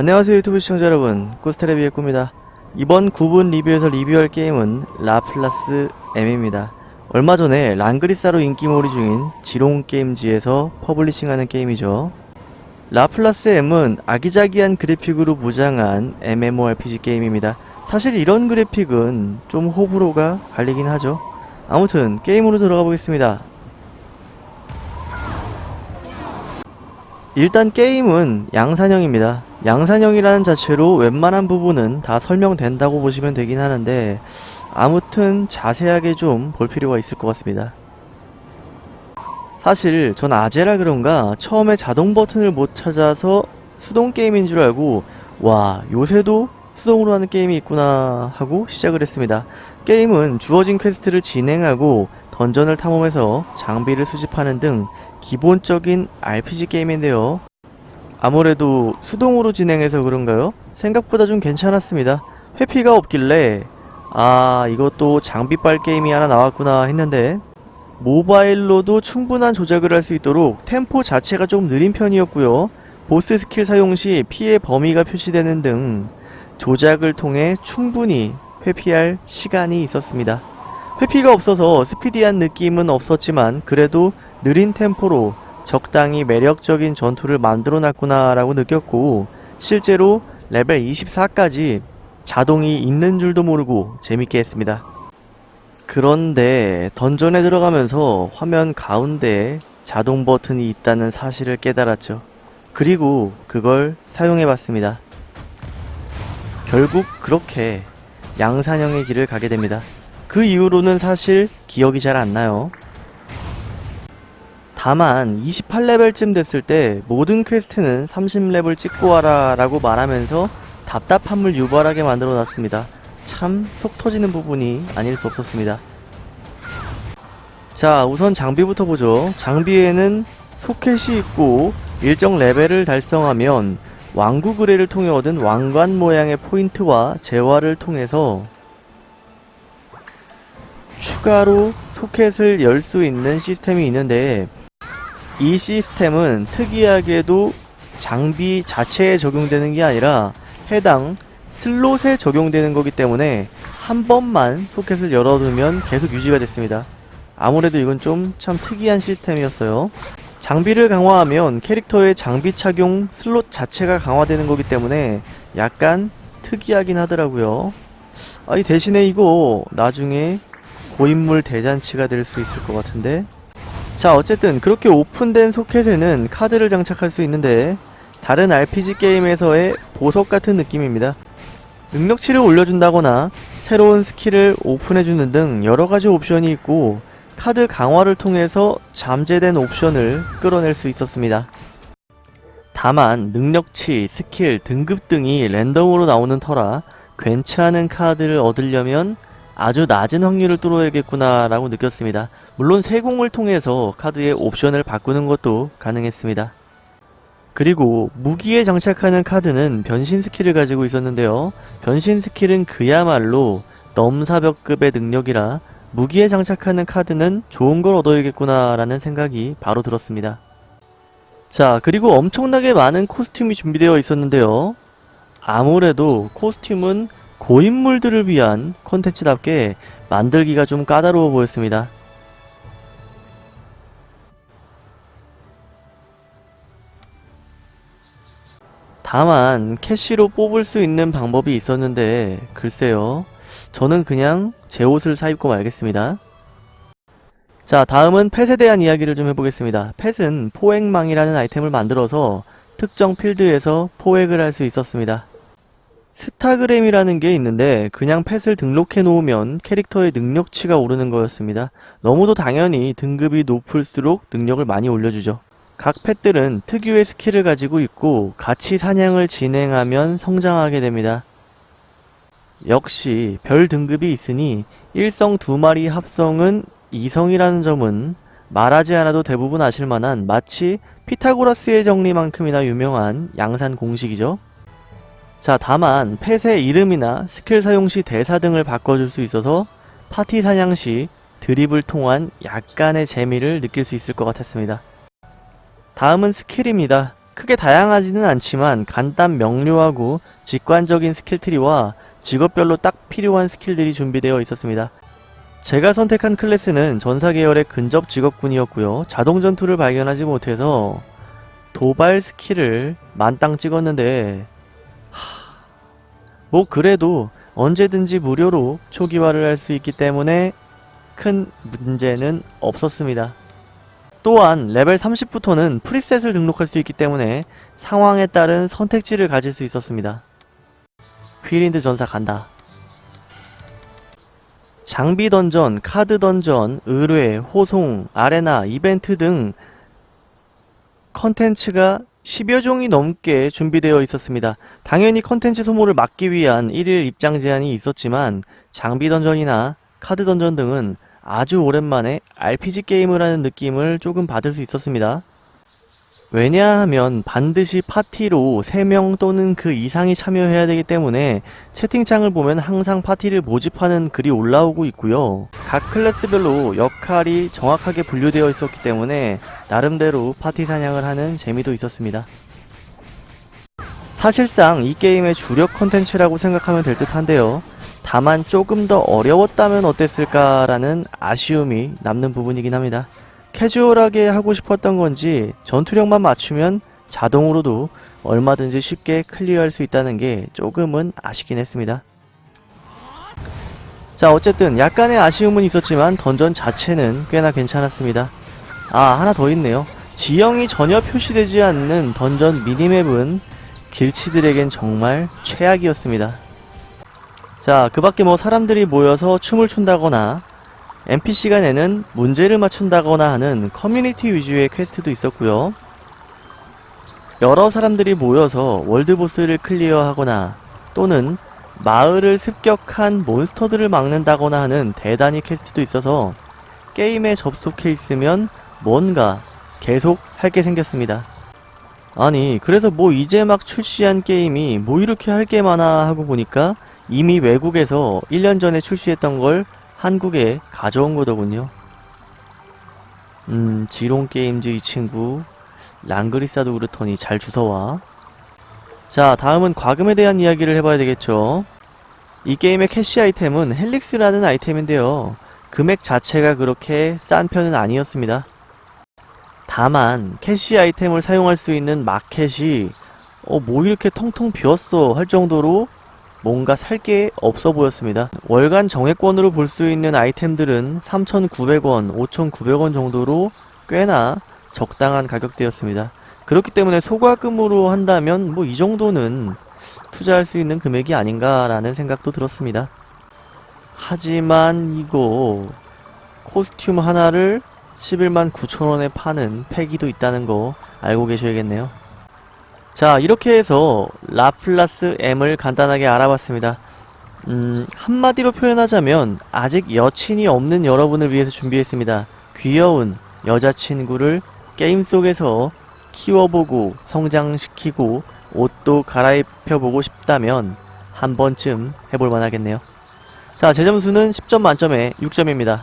안녕하세요 유튜브 시청자 여러분. 코스테레비의 꿈이다. 이번 9분 리뷰에서 리뷰할 게임은 라플라스 M입니다. 얼마 전에 랑그리사로 인기몰이 중인 지롱게임즈에서 퍼블리싱하는 게임이죠. 라플라스 M은 아기자기한 그래픽으로 무장한 MMORPG 게임입니다. 사실 이런 그래픽은 좀 호불호가 갈리긴 하죠. 아무튼 게임으로 들어가 보겠습니다. 일단 게임은 양산형입니다. 양산형이라는 자체로 웬만한 부분은 다 설명된다고 보시면 되긴 하는데 아무튼 자세하게 좀 볼 필요가 있을 것 같습니다. 사실 전 아재라 그런가 처음에 자동 버튼을 못 찾아서 수동 게임인 줄 알고 와 요새도 수동으로 하는 게임이 있구나 하고 시작을 했습니다. 게임은 주어진 퀘스트를 진행하고 던전을 탐험해서 장비를 수집하는 등 기본적인 RPG 게임인데요. 아무래도 수동으로 진행해서 그런가요? 생각보다 좀 괜찮았습니다. 회피가 없길래 아 이것도 장비빨 게임이 하나 나왔구나 했는데 모바일로도 충분한 조작을 할 수 있도록 템포 자체가 좀 느린 편이었고요. 보스 스킬 사용 시 피해 범위가 표시되는 등 조작을 통해 충분히 회피할 시간이 있었습니다. 회피가 없어서 스피디한 느낌은 없었지만 그래도 느린 템포로 적당히 매력적인 전투를 만들어 놨구나 라고 느꼈고 실제로 레벨 24까지 자동이 있는 줄도 모르고 재밌게 했습니다. 그런데 던전에 들어가면서 화면 가운데에 자동 버튼이 있다는 사실을 깨달았죠. 그리고 그걸 사용해봤습니다. 결국 그렇게 양산형의 길을 가게 됩니다. 그 이후로는 사실 기억이 잘 안 나요. 다만 28레벨쯤 됐을 때 모든 퀘스트는 30레벨 찍고 와라 라고 말하면서 답답함을 유발하게 만들어 놨습니다. 참 속 터지는 부분이 아닐 수 없었습니다. 자 우선 장비부터 보죠. 장비에는 소켓이 있고 일정 레벨을 달성하면 왕국 의뢰를 통해 얻은 왕관 모양의 포인트와 재화를 통해서 추가로 소켓을 열 수 있는 시스템이 있는데 이 시스템은 특이하게도 장비 자체에 적용되는 게 아니라 해당 슬롯에 적용되는 거기 때문에 한 번만 소켓을 열어두면 계속 유지가 됐습니다. 아무래도 이건 좀 참 특이한 시스템이었어요. 장비를 강화하면 캐릭터의 장비 착용 슬롯 자체가 강화되는 거기 때문에 약간 특이하긴 하더라고요. 아이 대신에 이거 나중에 고인물 대잔치가 될 수 있을 것 같은데 자 어쨌든 그렇게 오픈된 소켓에는 카드를 장착할 수 있는데 다른 RPG 게임에서의 보석 같은 느낌입니다. 능력치를 올려준다거나 새로운 스킬을 오픈해주는 등 여러가지 옵션이 있고 카드 강화를 통해서 잠재된 옵션을 끌어낼 수 있었습니다. 다만 능력치, 스킬, 등급 등이 랜덤으로 나오는 터라 괜찮은 카드를 얻으려면 아주 낮은 확률을 뚫어야겠구나 라고 느꼈습니다. 물론 세공을 통해서 카드의 옵션을 바꾸는 것도 가능했습니다. 그리고 무기에 장착하는 카드는 변신 스킬을 가지고 있었는데요. 변신 스킬은 그야말로 넘사벽급의 능력이라 무기에 장착하는 카드는 좋은 걸 얻어야겠구나 라는 생각이 바로 들었습니다. 자 그리고 엄청나게 많은 코스튬이 준비되어 있었는데요. 아무래도 코스튬은 고인물들을 위한 콘텐츠답게 만들기가 좀 까다로워 보였습니다. 다만 캐시로 뽑을 수 있는 방법이 있었는데 글쎄요 저는 그냥 제 옷을 사입고 말겠습니다 자 다음은 펫에 대한 이야기를 좀 해보겠습니다 펫은 포획망이라는 아이템을 만들어서 특정 필드에서 포획을 할 수 있었습니다 스타그램이라는 게 있는데 그냥 펫을 등록해 놓으면 캐릭터의 능력치가 오르는 거였습니다. 너무도 당연히 등급이 높을수록 능력을 많이 올려주죠. 각 펫들은 특유의 스킬을 가지고 있고 같이 사냥을 진행하면 성장하게 됩니다. 역시 별 등급이 있으니 1성 2마리 합성은 2성이라는 점은 말하지 않아도 대부분 아실만한 마치 피타고라스의 정리만큼이나 유명한 양산 공식이죠. 자 다만 펫의 이름이나 스킬 사용 시 대사 등을 바꿔줄 수 있어서 파티 사냥 시 드립을 통한 약간의 재미를 느낄 수 있을 것 같았습니다. 다음은 스킬입니다. 크게 다양하지는 않지만 간단 명료하고 직관적인 skill tree와 직업별로 딱 필요한 스킬들이 준비되어 있었습니다. 제가 선택한 클래스는 전사 계열의 근접 직업군이었고요. 자동 전투를 발견하지 못해서 도발 스킬을 만땅 찍었는데 하... 뭐 그래도 언제든지 무료로 초기화를 할 수 있기 때문에 큰 문제는 없었습니다. 또한 레벨 30부터는 preset을 등록할 수 있기 때문에 상황에 따른 선택지를 가질 수 있었습니다. whirlwind 전사 간다. 장비 던전, 카드 던전, 의뢰, 호송, 아레나, 이벤트 등 컨텐츠가 10여 종이 넘게 준비되어 있었습니다. 당연히 컨텐츠 소모를 막기 위한 1일 입장 제한이 있었지만 장비 던전이나 카드 던전 등은 아주 오랜만에 RPG 게임을 하는 느낌을 조금 받을 수 있었습니다. 왜냐하면 반드시 파티로 3명 또는 그 이상이 참여해야 되기 때문에 채팅창을 보면 항상 파티를 모집하는 글이 올라오고 있고요. 각 클래스별로 역할이 정확하게 분류되어 있었기 때문에 나름대로 파티 사냥을 하는 재미도 있었습니다. 사실상 이 게임의 주력 컨텐츠라고 생각하면 될 듯한데요. 다만 조금 더 어려웠다면 어땠을까라는 아쉬움이 남는 부분이긴 합니다. 캐주얼하게 하고 싶었던 건지 전투력만 맞추면 자동으로도 얼마든지 쉽게 클리어할 수 있다는 게 조금은 아쉽긴 했습니다. 자 어쨌든 약간의 아쉬움은 있었지만 던전 자체는 꽤나 괜찮았습니다. 아 하나 더 있네요. 지형이 전혀 표시되지 않는 던전 미니맵은 길치들에겐 정말 최악이었습니다. 자, 그 밖에 뭐 사람들이 모여서 춤을 춘다거나 NPC가 내는 문제를 맞춘다거나 하는 커뮤니티 위주의 퀘스트도 있었고요. 여러 사람들이 모여서 world boss를 클리어하거나 또는 마을을 습격한 몬스터들을 막는다거나 하는 대단위 퀘스트도 있어서 게임에 접속해 있으면 뭔가 계속 할 게 생겼습니다. 아니 그래서 뭐 이제 막 출시한 게임이 뭐 이렇게 할 게 많아 하고 보니까 이미 외국에서 1년 전에 출시했던 걸 한국에 가져온 거더군요. 음, 지롱게임즈 이 친구 랑그리사도 그렇더니 잘 주워와. 자, 다음은 과금에 대한 이야기를 해봐야 되겠죠. 이 게임의 캐시 아이템은 헬릭스라는 아이템인데요. 금액 자체가 그렇게 싼 편은 아니었습니다. 다만 캐시 아이템을 사용할 수 있는 마켓이 어, 뭐 이렇게 텅텅 비었어 할 정도로 뭔가 살 게 없어 보였습니다. 월간 정액권으로 볼 수 있는 아이템들은 3,900원, 5,900원 정도로 꽤나 적당한 가격대였습니다. 그렇기 때문에 소과금으로 한다면 뭐 이 정도는 투자할 수 있는 금액이 아닌가라는 생각도 들었습니다. 하지만 이거 코스튬 하나를 11만 9천원에 파는 패기도 있다는 거 알고 계셔야겠네요. 자 이렇게 해서 라플라스 M을 간단하게 알아봤습니다. 음, 한마디로 표현하자면 아직 여친이 없는 여러분을 위해서 준비했습니다. 귀여운 여자친구를 게임 속에서 키워보고 성장시키고 옷도 갈아입혀보고 싶다면 한 번쯤 해볼만 하겠네요. 자, 제 점수는 10점 만점에 6점입니다.